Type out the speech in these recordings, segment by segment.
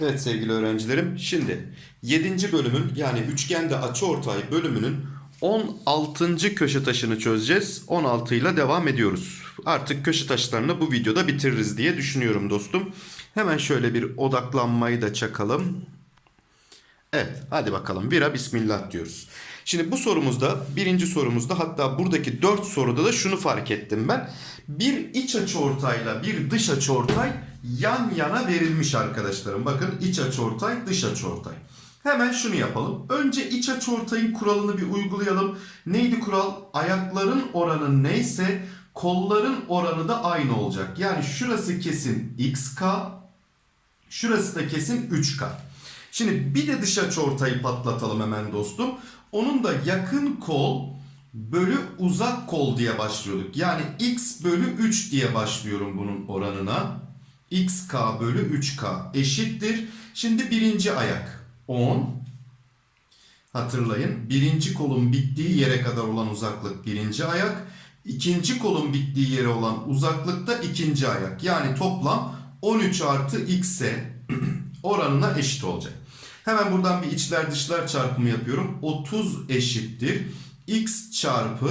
Evet sevgili öğrencilerim. Şimdi 7. bölümün yani üçgende açıortay bölümünün 16. köşe taşını çözeceğiz. 16 ile devam ediyoruz. Artık köşe taşlarını bu videoda bitiririz diye düşünüyorum dostum. Hemen şöyle bir odaklanmayı da çakalım. Evet hadi bakalım vira bismillah diyoruz. Şimdi bu sorumuzda birinci sorumuzda hatta buradaki dört soruda da şunu fark ettim ben. Bir iç açıortayla bir dış açıortay yan yana verilmiş arkadaşlarım. Bakın iç açıortay dış açıortay. Hemen şunu yapalım. Önce iç açıortayın kuralını bir uygulayalım. Neydi kural? Ayakların oranı neyse kolların oranı da aynı olacak. Yani şurası kesin xk, şurası da kesin 3k. Şimdi bir de dış açıortayı patlatalım hemen dostum. Onun da yakın kol bölü uzak kol diye başlıyorduk. Yani x bölü 3 diye başlıyorum bunun oranına. xk bölü 3k eşittir. Şimdi birinci ayak 10. Hatırlayın birinci kolun bittiği yere kadar olan uzaklık birinci ayak. ikinci kolun bittiği yere olan uzaklık da ikinci ayak. Yani toplam 13 artı x'e oranına eşit olacak. Hemen buradan bir içler dışlar çarpımı yapıyorum. 30 eşittir. x çarpı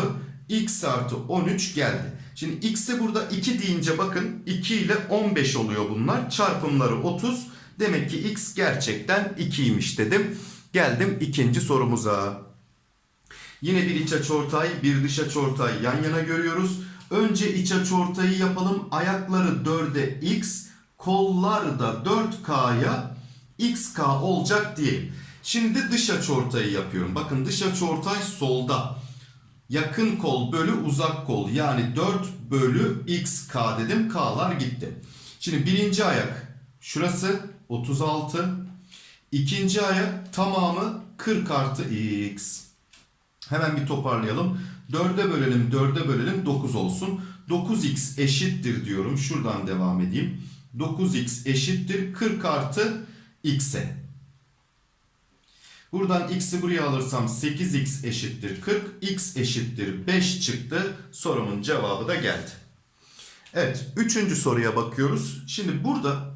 x artı 13 geldi. Şimdi x'e burada 2 deyince bakın 2 ile 15 oluyor bunlar. Çarpımları 30. Demek ki x gerçekten 2'ymiş dedim. Geldim ikinci sorumuza. Yine bir iç açıortay, bir dış açıortay yan yana görüyoruz. Önce iç açıortayı yapalım. Ayakları 4'e x, kollar da 4k'ya xk olacak diyelim. Şimdi dış açıortayı yapıyorum. Bakın dış açıortay solda. Yakın kol bölü uzak kol. Yani 4 bölü xk dedim. K'lar gitti. Şimdi birinci ayak şurası 36. İkinci ayak tamamı 40 artı x. Hemen bir toparlayalım. 4'e bölelim 4'e bölelim 9 olsun. 9x eşittir diyorum. Şuradan devam edeyim. 9x eşittir 40 artı x'e. Buradan x'i buraya alırsam 8x eşittir 40. x eşittir 5 çıktı. Sorumun cevabı da geldi. Evet. Üçüncü soruya bakıyoruz. Şimdi burada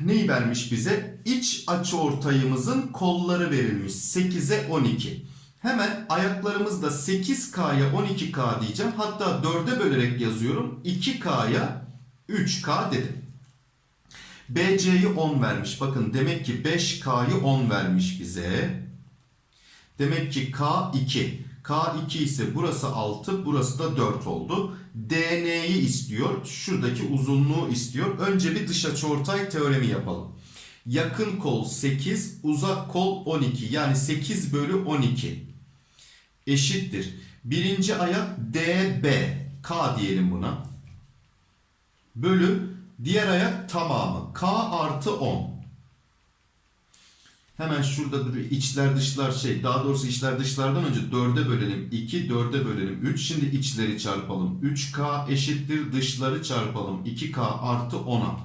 neyi vermiş bize? İç açıortayımızın kolları verilmiş. 8'e 12. Hemen ayaklarımızda 8K'ya 12K diyeceğim. Hatta 4'e bölerek yazıyorum. 2K'ya 3K dedim. BC'yi 10 vermiş. Bakın demek ki 5K'yı 10 vermiş bize. Demek ki K2. K2 ise burası 6, burası da 4 oldu. DN'yi istiyor. Şuradaki uzunluğu istiyor. Önce bir dış açıortay teoremi yapalım. Yakın kol 8, uzak kol 12. Yani 8 bölü 12 eşittir. Birinci ayak DB. K diyelim buna. Bölü diğer ayak tamamı. K artı 10. Hemen şurada bir içler dışlar şey daha doğrusu içler dışlardan önce 4'e bölelim. 2 4'e bölelim. 3 şimdi içleri çarpalım. 3k eşittir dışları çarpalım. 2k artı 10'a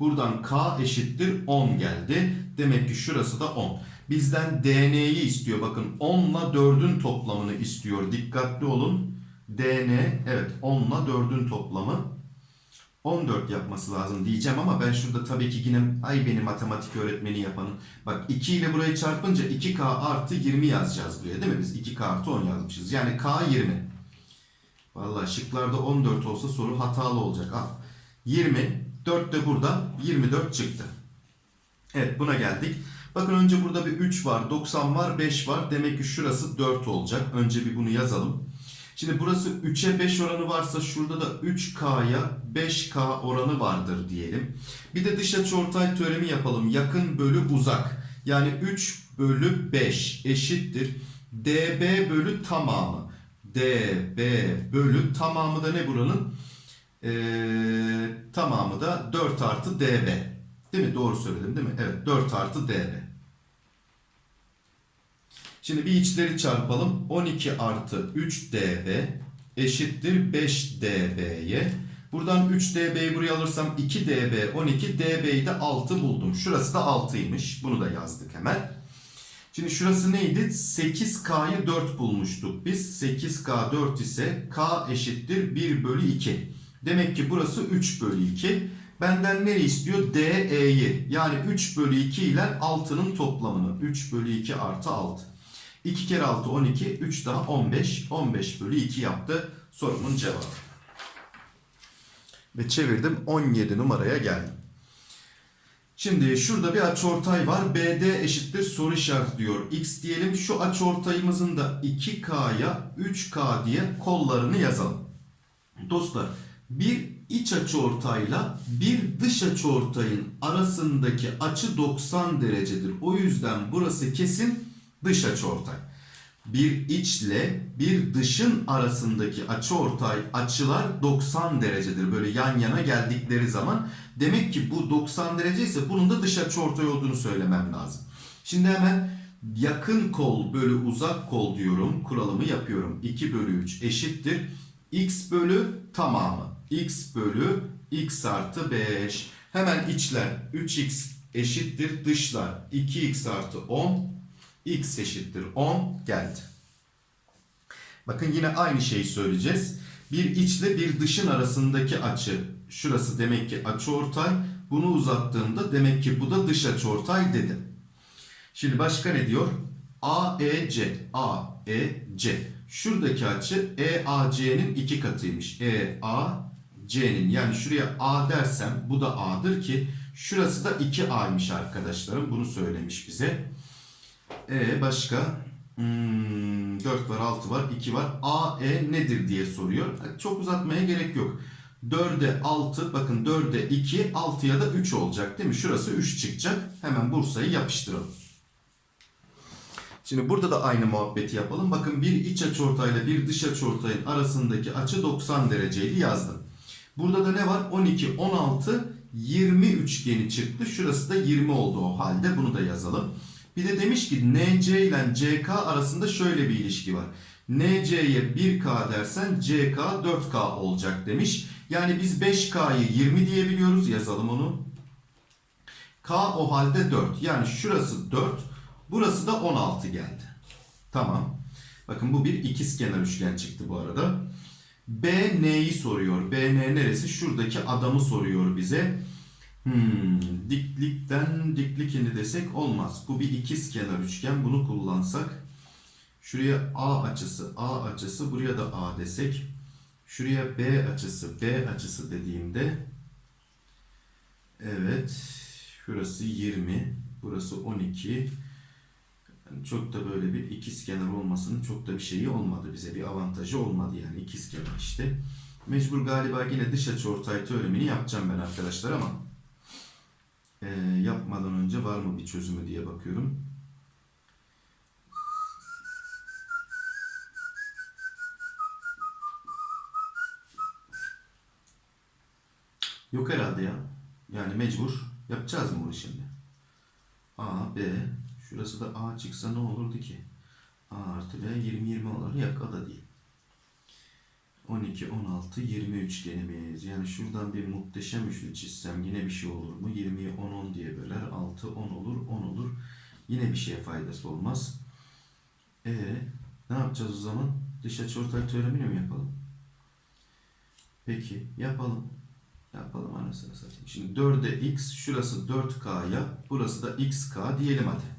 buradan k eşittir 10 geldi. Demek ki şurası da 10 bizden dn'yi istiyor. Bakın 10 ile 4'ün toplamını istiyor. Dikkatli olun. Dn evet 10 ile 4'ün toplamı 14 yapması lazım diyeceğim ama ben şurada tabii ki yine ay benim matematik öğretmeni yapanın. Bak 2 ile burayı çarpınca 2k artı 20 yazacağız buraya değil mi? Biz 2k artı 10 yazmışız. Yani k 20. Vallahi şıklarda 14 olsa soru hatalı olacak. Al. 20. 4 de burada 24 çıktı. Evet buna geldik. Bakın önce burada bir 3 var, 90 var, 5 var. Demek ki şurası 4 olacak. Önce bir bunu yazalım. Şimdi burası 3'e 5 oranı varsa şurada da 3K'ya 5K oranı vardır diyelim. Bir de dış açıortay teoremi yapalım. Yakın bölü uzak. Yani 3 bölü 5 eşittir. DB bölü tamamı. DB bölü tamamı da ne buranın? Ee, tamamı da 4 artı DB. Değil mi? Doğru söyledim değil mi? Evet 4 artı DB. Şimdi bir içleri çarpalım. 12 artı 3 dB eşittir 5 dB'ye. Buradan 3 dB'yi buraya alırsam 2 dB 12 dB'yi de 6 buldum. Şurası da 6'ymış. Bunu da yazdık hemen. Şimdi şurası neydi? 8K'yı 4 bulmuştuk biz. 8K 4 ise K eşittir 1 bölü 2. Demek ki burası 3 bölü 2. Benden ne istiyor? DE'yi. Yani 3 bölü 2 ile 6'nın toplamını. 3 bölü 2 artı 6. 2 kere 6 12. 3 daha 15. 15 bölü 2 yaptı. Sorumun cevabı. Ve çevirdim 17 numaraya geldim. Şimdi şurada bir açıortay var. BD eşittir soru işareti diyor. X diyelim. Şu açıortayımızın da 2K'ya 3K diye kollarını yazalım. Dostlar bir iç açıortayla bir dış açıortayın arasındaki açı 90 derecedir. O yüzden burası kesin dış açıortay. Bir içle bir dışın arasındaki açıortay açılar 90 derecedir. Böyle yan yana geldikleri zaman demek ki bu 90 derece ise bunun da dış açıortay olduğunu söylemem lazım. Şimdi hemen yakın kol bölü uzak kol diyorum. Kuralımı yapıyorum. 2 bölü 3 eşittir. X bölü tamamı. X bölü X artı 5. Hemen içler 3X eşittir. Dışlar 2X artı 10. X eşittir 10 geldi. Bakın yine aynı şeyi söyleyeceğiz. Bir içle bir dışın arasındaki açı. Şurası demek ki açıortay. Bunu uzattığımda demek ki bu da dış açıortay dedim. Şimdi başka ne diyor? AEC. AEC. Şuradaki açı EAC'nin iki katıymış. EAC'nin yani şuraya A dersem bu da A'dır ki şurası da 2A'ymış arkadaşlarım. Bunu söylemiş bize. E başka? Hmm, 4 var, 6 var, 2 var. AE nedir diye soruyor. Çok uzatmaya gerek yok. 4'e 6, bakın 4'e 2, 6'ya da 3 olacak değil mi? Şurası 3 çıkacak. Hemen Bursa'yı yapıştıralım. Şimdi burada da aynı muhabbeti yapalım. Bakın bir iç açıortayla bir dış açıortayın arasındaki açı 90 dereceydi yazdım. Burada da ne var? 12, 16, 20 üçgeni çıktı. Şurası da 20 oldu o halde. Bunu da yazalım. Bir de demiş ki NC ile CK arasında şöyle bir ilişki var. NC'ye 1K dersen CK 4K olacak demiş. Yani biz 5K'yı 20 diyebiliyoruz. Yazalım onu. K o halde 4. Yani şurası 4. Burası da 16 geldi. Tamam. Bakın bu bir ikizkenar üçgen çıktı bu arada. B neyi soruyor? B ne neresi? Şuradaki adamı soruyor bize. Hmm, diklikten diklik indi desek olmaz. Bu bir ikizkenar üçgen. Bunu kullansak. Şuraya A açısı, A açısı. Buraya da A desek. Şuraya B açısı, B açısı dediğimde. Evet. Şurası 20. Burası 12. Yani çok da böyle bir ikizkenar olmasının çok da bir şeyi olmadı. Bize bir avantajı olmadı yani ikizkenar işte. Mecbur galiba yine dış açıortay teoremini yapacağım ben arkadaşlar ama e, yapmadan önce var mı bir çözümü diye bakıyorum. Yok herhalde ya. Yani mecbur yapacağız mı bunu şimdi? A, B, şurası da A çıksa ne olurdu ki? A artı B 20, 20 olur. Yok o da değil. 12, 16, 20 üçgenimiz. Yani şuradan bir muhteşem üçlü çizsem yine bir şey olur mu? 20'yi 10, 10 diye böler. 6, 10 olur, 10 olur. Yine bir şeye faydası olmaz. E ne yapacağız o zaman? Dış açıortay teoremini mi yapalım? Peki yapalım. Yapalım anasını satayım. Şimdi 4'e x, şurası 4k'ya, burası da xk diyelim hadi.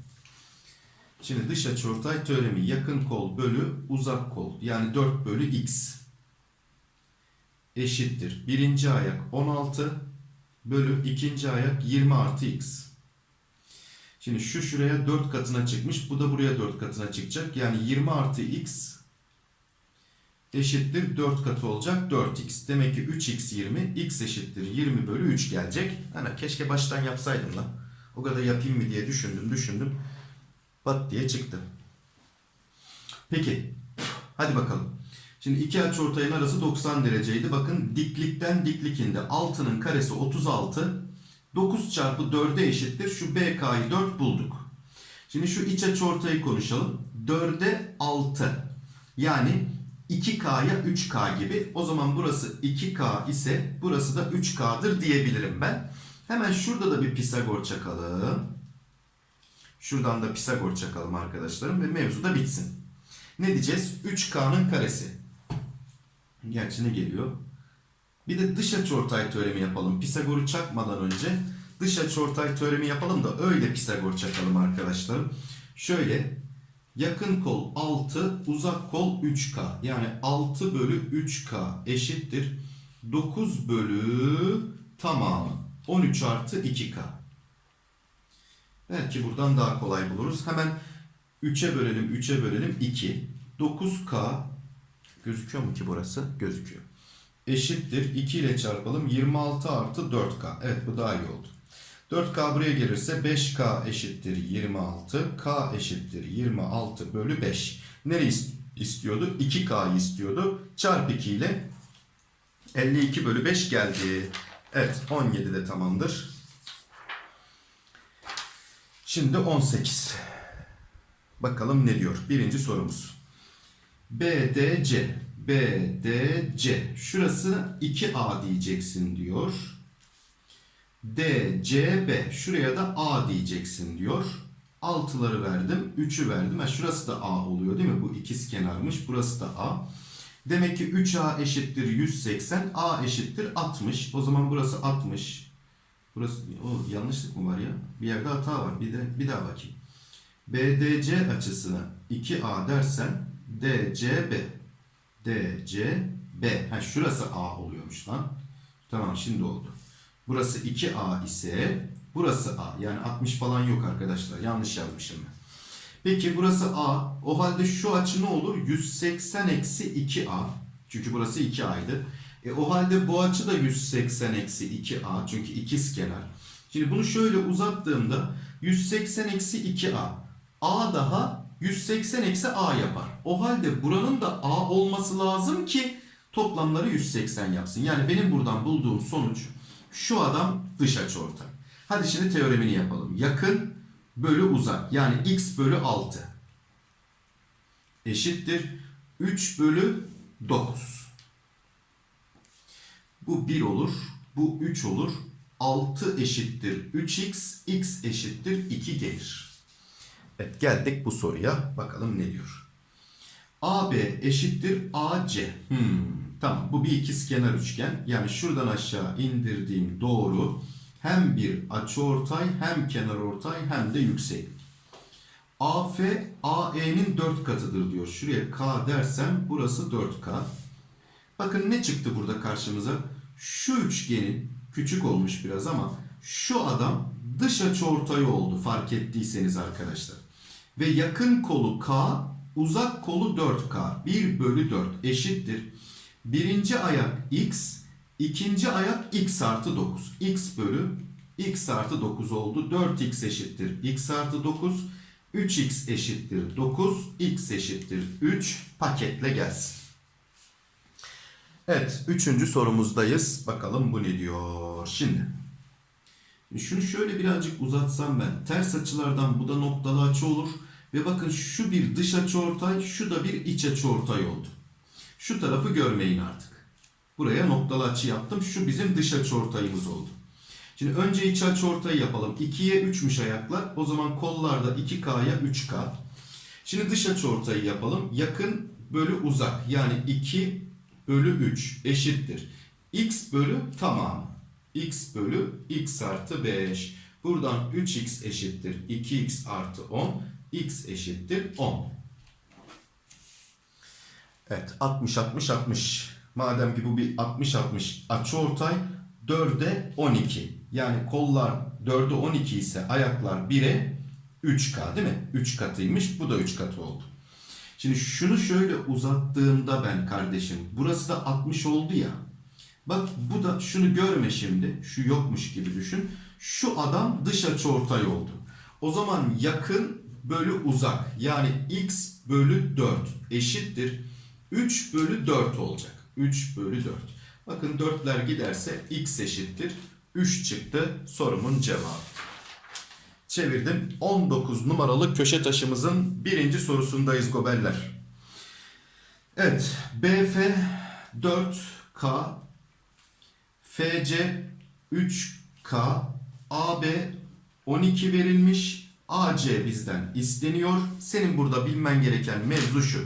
Şimdi dış açıortay teoremi yakın kol bölü uzak kol. Yani 4 bölü x eşittir. Birinci ayak 16 bölü ikinci ayak 20 artı x. Şimdi şu şuraya 4 katına çıkmış. Bu da buraya 4 katına çıkacak. Yani 20 artı x eşittir 4 katı olacak 4x. Demek ki 3x 20, x eşittir 20 bölü 3 gelecek. Hani keşke baştan yapsaydım lan. O kadar yapayım mı diye düşündüm düşündüm. Bat diye çıktı. Peki. Hadi bakalım. Şimdi iki açıortayın arası 90 dereceydi. Bakın diklikten diklik indi. 6'nın karesi 36. 9 çarpı 4'e eşittir. Şu BK'yı 4 bulduk. Şimdi şu iç açıortayı konuşalım. 4'e 6. Yani 2K'ya 3K gibi. O zaman burası 2K ise burası da 3K'dır diyebilirim ben. Hemen şurada da bir Pisagor çakalım. Şuradan da Pisagor çakalım arkadaşlarım ve mevzu da bitsin. Ne diyeceğiz? 3K'nın karesi. Gerçi geliyor? Bir de dış açıortay teoremi yapalım. Pisagor'u çakmadan önce dış açıortay teoremi yapalım da öyle Pisagor çakalım arkadaşlarım. Şöyle yakın kol 6, uzak kol 3K. Yani 6 bölü 3K eşittir 9 bölü tamamı 13 artı 2K. Belki buradan daha kolay buluruz. Hemen 3'e bölelim, 3'e bölelim 2. 9K gözüküyor mu ki burası? Gözüküyor. Eşittir 2 ile çarpalım 26 artı 4K. Evet bu daha iyi oldu. 4K buraya gelirse 5K eşittir 26. K eşittir 26 bölü 5. Nereyi is- istiyordu? 2K'yı istiyordu. Çarp 2 ile 52 bölü 5 geldi. Evet 17 de tamamdır. Şimdi 18. Bakalım ne diyor? Birinci sorumuz. BDC. BDC. Şurası 2A diyeceksin diyor. DCB. Şuraya da A diyeceksin diyor. Altıları verdim. 3'ü verdim. Ha, şurası da A oluyor değil mi? Bu ikiz kenarmış. Burası da A. Demek ki 3A eşittir 180. A eşittir 60. O zaman burası 60. Burası o yanlışlık mı var ya? Bir yerde hata var. Bir de bir daha bakayım. BDC açısına 2A dersen DCB DCB. Ha şurası A oluyormuş lan. Tamam şimdi oldu. Burası 2A ise burası A. Yani 60 falan yok arkadaşlar. Yanlış yazmışım ben. Peki burası A. O halde şu açı ne olur? 180 eksi 2A. Çünkü burası 2A'ydı. E, o halde bu açı da 180 eksi 2A. Çünkü ikiz kenar. Şimdi bunu şöyle uzattığımda 180 eksi 2A. A daha 180 eksi A yapar. O halde buranın da A olması lazım ki toplamları 180 yapsın. Yani benim buradan bulduğum sonuç şu adam dış açıortay. Hadi şimdi teoremini yapalım. Yakın bölü uzak yani x bölü 6 eşittir 3 bölü 9. Bu 1 olur. Bu 3 olur. 6 eşittir 3x. x eşittir 2 gelir. Evet geldik bu soruya. Bakalım ne diyor. AB eşittir AC. Hmm, tamam bu bir ikizkenar üçgen. Yani şuradan aşağı indirdiğim doğru hem bir açıortay hem kenarortay hem de yüksek. AF AE'nin 4 katıdır diyor. Şuraya K dersem burası 4K. Bakın ne çıktı burada karşımıza? Şu üçgenin küçük olmuş biraz ama şu adam dış açıortay oldu fark ettiyseniz arkadaşlar. Ve yakın kolu K, uzak kolu 4K. 1 bölü 4 eşittir. Birinci ayak X, ikinci ayak X artı 9. X bölü X artı 9 oldu. 4X eşittir. X artı 9. 3X eşittir 9. X eşittir 3. Paketle gelsin. Evet, üçüncü sorumuzdayız. Bakalım bu ne diyor. Şimdi, şunu şöyle birazcık uzatsam ben. Ters açılardan bu da noktalı açı olur. Ve bakın şu bir dış açıortay, şu da bir iç açıortay oldu. Şu tarafı görmeyin artık. Buraya noktalı açı yaptım. Şu bizim dış açıortayımız oldu. Şimdi önce iç açıortayı yapalım. 2'ye 3'müş ayaklar. O zaman kollarda 2K'ya 3K. Şimdi dış açıortayı yapalım. Yakın bölü uzak. Yani 2 bölü 3 eşittir. X bölü tamam. X bölü X artı 5. Buradan 3X eşittir. 2X artı 10. X eşittir 10. Evet 60 60 60. Madem ki bu bir 60 60 açıortay 4'e 12. Yani kollar 4'e 12 ise ayaklar 1'e 3K değil mi? 3 katıymış. Bu da 3 katı oldu. Şimdi şunu şöyle uzattığımda ben kardeşim burası da 60 oldu ya. Bak bu da şunu görme şimdi. Şu yokmuş gibi düşün. Şu adam dış açıortay oldu. O zaman yakın bölü uzak yani x bölü 4 eşittir 3 bölü 4 olacak. 3 bölü 4. Bakın 4'ler giderse x eşittir 3 çıktı sorumun cevabı. Çevirdim. 19 numaralı köşe taşımızın birinci sorusundayız gobeller. Evet. BF 4K FC 3K AB 12 verilmiş. AC bizden isteniyor. Senin burada bilmen gereken mevzu şu.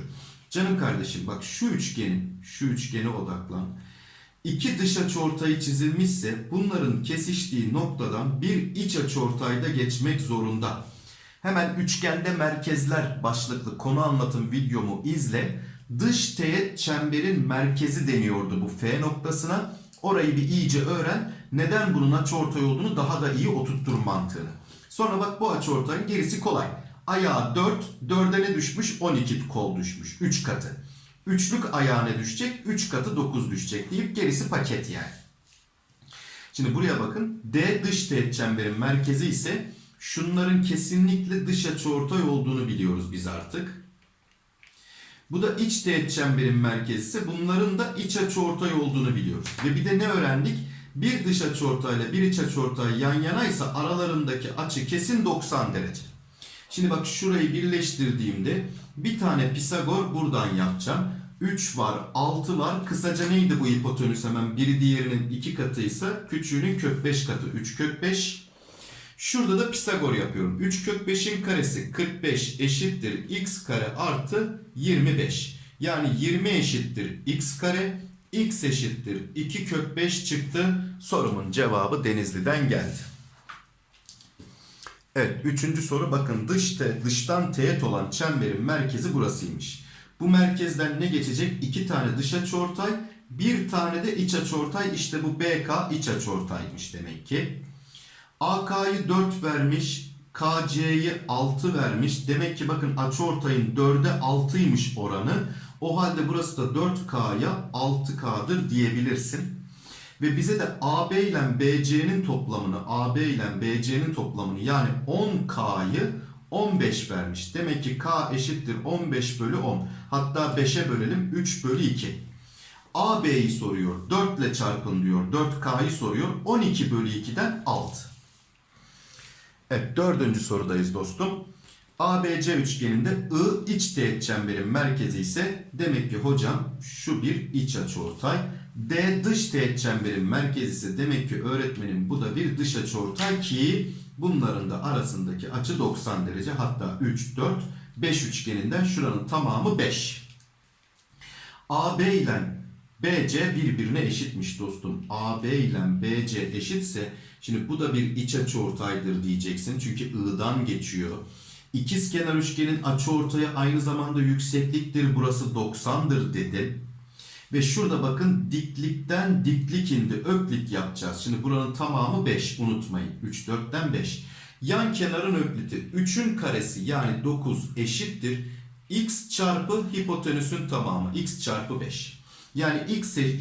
Canım kardeşim bak şu üçgenin, şu üçgene odaklan. İki dış açıortayı çizilmişse bunların kesiştiği noktadan bir iç açıortayda geçmek zorunda. Hemen üçgende merkezler başlıklı konu anlatım videomu izle. Dış teğet çemberin merkezi deniyordu bu F noktasına. Orayı bir iyice öğren. Neden bunun açıortay olduğunu daha da iyi oturttur mantığını. Sonra bak bu açıortayın gerisi kolay. Ayağı 4, 4'e ne düşmüş? 12 kol düşmüş. 3 katı. Üçlük ayağı ne düşecek? 3 katı 9 düşecek deyip gerisi paket yani. Şimdi buraya bakın. D dış teğet çemberin merkezi ise şunların kesinlikle dış açıortay olduğunu biliyoruz biz artık. Bu da iç teğet çemberin merkezi ise bunların da iç açıortay olduğunu biliyoruz. Ve bir de ne öğrendik? Bir dış açıortay ile bir iç açıortay yan yanaysa aralarındaki açı kesin 90 derece. Şimdi bak şurayı birleştirdiğimde bir tane Pisagor buradan yapacağım. 3 var, 6 var. Kısaca neydi bu hipotenüs hemen? Biri diğerinin 2 katıysa küçüğünün kök 5 katı. 3 kök 5. Şurada da Pisagor yapıyorum. 3 kök 5'in karesi 45 eşittir x kare artı 25. Yani 20 eşittir x kare. X eşittir 2 kök 5 çıktı. Sorumun cevabı Denizli'den geldi. Evet, üçüncü soru bakın dış te, dıştan teğet olan çemberin merkezi burasıymış. Bu merkezden ne geçecek? İki tane dış açıortay, bir tane de iç açıortay. İşte bu BK iç açıortaymış demek ki. AK'yı 4 vermiş, KC'yi 6 vermiş. Demek ki bakın açıortayın 4'e 6'ymış oranı. O halde burası da 4K'ya 6K'dır diyebilirsin. Ve bize de AB ile BC'nin toplamını, AB ile BC'nin toplamını yani 10K'yı 15 vermiş. Demek ki K eşittir 15 bölü 10. Hatta 5'e bölelim 3 bölü 2. AB'yi soruyor. 4 ile çarpın diyor. 4K'yı soruyor. 12 bölü 2'den 6. Evet dördüncü sorudayız dostum. ABC üçgeninde I iç teğet çemberin merkezi ise demek ki hocam şu bir iç açıortay. D dış teğet çemberin merkezi ise demek ki öğretmenim bu da bir dış açıortay ki bunların da arasındaki açı 90 derece hatta 3, 4, 5 üçgeninden şuranın tamamı 5. AB ile BC birbirine eşitmiş dostum. AB ile BC eşitse şimdi bu da bir iç açıortaydır diyeceksin. Çünkü I'dan geçiyor. İkizkenar üçgenin açıortayı aynı zamanda yüksekliktir. Burası 90'dır dedim. Ve şurada bakın diklikten diklik indi. Öklit yapacağız. Şimdi buranın tamamı 5 unutmayın. 3, 4'ten 5. Yan kenarın ökliti 3'ün karesi yani 9 eşittir. x çarpı hipotenüsün tamamı. x çarpı 5. Yani x, e-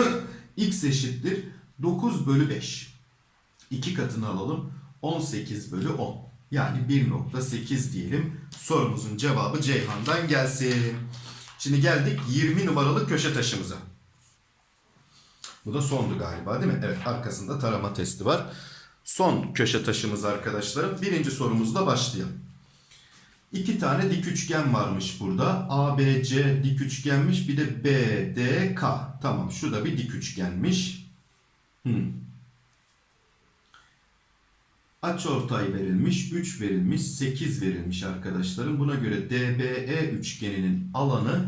x eşittir 9 bölü 5. 2 katını alalım. 18 bölü 10. Yani 1.8 diyelim. Sorumuzun cevabı Ceyhan'dan gelsin. Şimdi geldik 20 numaralı köşe taşımıza. Bu da sondu galiba değil mi? Evet arkasında tarama testi var. Son köşe taşımız arkadaşlarım. Birinci sorumuzla başlayalım. İki tane dik üçgen varmış burada. ABC dik üçgenmiş. Bir de BDK. Tamam şu da bir dik üçgenmiş. Hmm. Açıortay verilmiş, 3 verilmiş, 8 verilmiş arkadaşlarım. Buna göre DBE üçgeninin alanı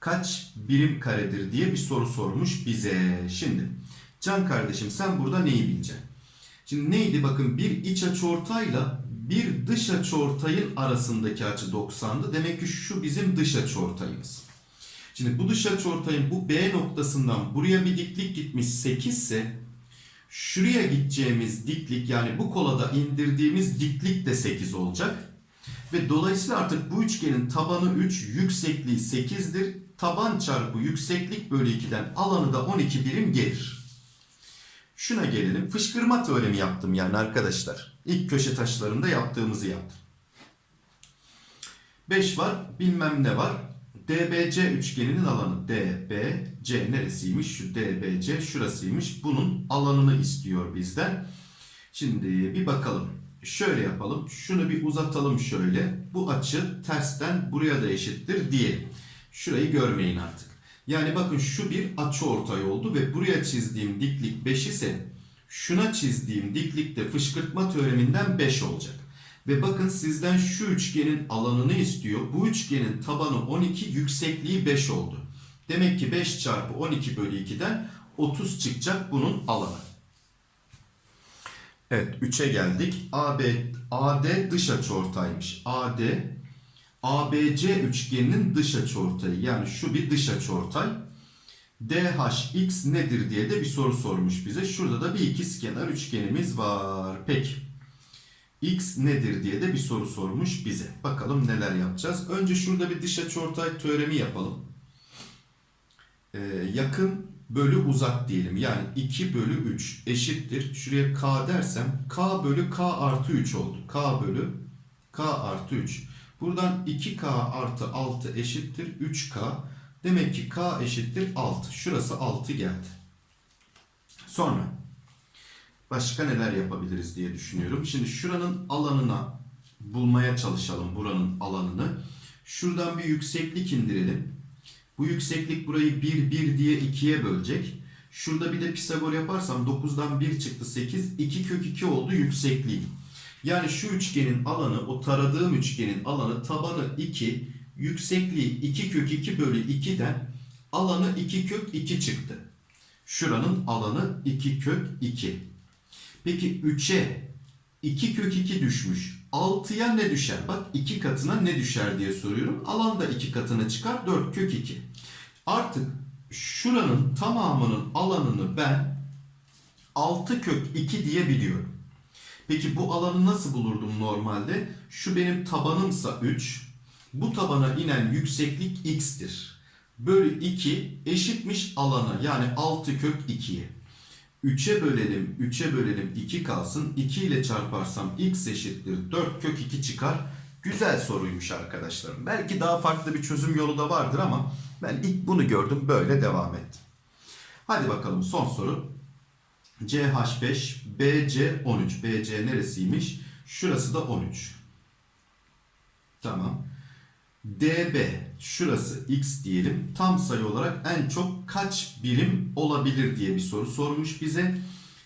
kaç birim karedir diye bir soru sormuş bize. Şimdi Can kardeşim sen burada neyi bileceksin? Şimdi neydi bakın bir iç açıortayla bir dış açıortayın arasındaki açı 90'dı. Demek ki şu bizim dış açıortayımız. Şimdi bu dış açıortayın bu B noktasından buraya bir diklik gitmiş 8 ise Şuraya gideceğimiz diklik yani bu kolada indirdiğimiz diklik de 8 olacak. Ve dolayısıyla artık bu üçgenin tabanı 3, yüksekliği 8'dir. Taban çarpı yükseklik bölü 2'den alanı da 12 birim gelir. Şuna gelelim. Fışkırma teoremi yaptım yani arkadaşlar. İlk köşe taşlarında yaptığımızı yaptım. 5 var, bilmem ne var. DBC üçgeninin alanı DBC neresiymiş? Şu DBC şurasıymış. Bunun alanını istiyor bizden. Şimdi bir bakalım. Şöyle yapalım. Şunu bir uzatalım şöyle. Bu açı tersten buraya da eşittir diyelim. Şurayı görmeyin artık. Yani bakın şu bir açı ortay oldu ve buraya çizdiğim diklik 5 ise şuna çizdiğim diklik de fışkırtma teoreminden 5 olacak. Ve bakın sizden şu üçgenin alanını istiyor. Bu üçgenin tabanı 12, yüksekliği 5 oldu. Demek ki 5 çarpı 12 bölü 2'den 30 çıkacak bunun alanı. Evet 3'e geldik. AB, AD dış açıortaymış. AD ABC üçgeninin dış açıortayı. Yani şu bir dış açıortay. DHX nedir diye de bir soru sormuş bize. Şurada da bir ikizkenar üçgenimiz var. Peki. X nedir diye de bir soru sormuş bize. Bakalım neler yapacağız. Önce şurada bir dış açıortay teoremi yapalım. Ee, yakın bölü uzak diyelim. Yani 2 bölü 3 eşittir. Şuraya K dersem K bölü K artı 3 oldu. K bölü K artı 3. Buradan 2K artı 6 eşittir 3K. Demek ki K eşittir 6. Şurası 6 geldi. Sonra başka neler yapabiliriz diye düşünüyorum. Şimdi şuranın alanına bulmaya çalışalım buranın alanını. Şuradan bir yükseklik indirelim. Bu yükseklik burayı 1 1 diye 2'ye bölecek. Şurada bir de Pisagor yaparsam 9'dan 1 çıktı 8. 2 kök 2 oldu yüksekliği. Yani şu üçgenin alanı o taradığım üçgenin alanı tabanı 2 yüksekliği 2 kök 2 bölü 2'den alanı 2 kök 2 çıktı. Şuranın alanı 2 kök 2. Peki 3'e 2 kök 2 düşmüş. 6'ya ne düşer? Bak 2 katına ne düşer diye soruyorum. Alan da 2 katına çıkar 4 kök 2. Artık şuranın tamamının alanını ben 6 kök 2 diye biliyorum. Peki bu alanı nasıl bulurdum normalde? Şu benim tabanımsa 3. Bu tabana inen yükseklik x'tir. Bölü 2 eşitmiş alana yani 6 kök 2'ye. 3'e bölelim, 3'e bölelim 2 kalsın. 2 ile çarparsam x eşittir 4 kök 2 çıkar. Güzel soruymuş arkadaşlarım. Belki daha farklı bir çözüm yolu da vardır ama ben ilk bunu gördüm böyle devam ettim. Hadi bakalım son soru. CH5, BC13. BC neresiymiş? Şurası da 13. Tamam. DB şurası x diyelim. Tam sayı olarak en çok kaç birim olabilir diye bir soru sormuş bize.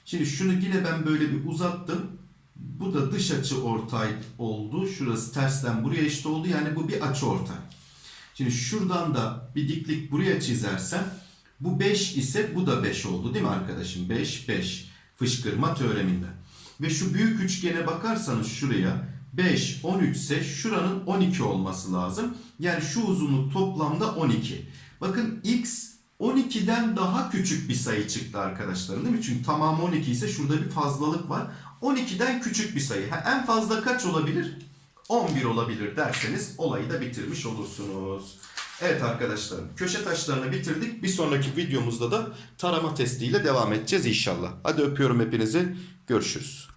Şimdi şunu yine ben böyle bir uzattım. Bu da dış açı ortay oldu. Şurası tersten buraya eşit oldu. Yani bu bir açı ortay. Şimdi şuradan da bir diklik buraya çizersem bu 5 ise bu da 5 oldu değil mi arkadaşım? 5 5 fışkırma teoreminde. Ve şu büyük üçgene bakarsanız şuraya 5 13 ise şuranın 12 olması lazım. Yani şu uzunluk toplamda 12. Bakın x 12'den daha küçük bir sayı çıktı arkadaşlar değil mi? Çünkü tamamı 12 ise şurada bir fazlalık var. 12'den küçük bir sayı. Ha, en fazla kaç olabilir? 11 olabilir derseniz olayı da bitirmiş olursunuz. Evet arkadaşlarım köşe taşlarını bitirdik. Bir sonraki videomuzda da tarama testiyle devam edeceğiz inşallah. Hadi öpüyorum hepinizi. Görüşürüz.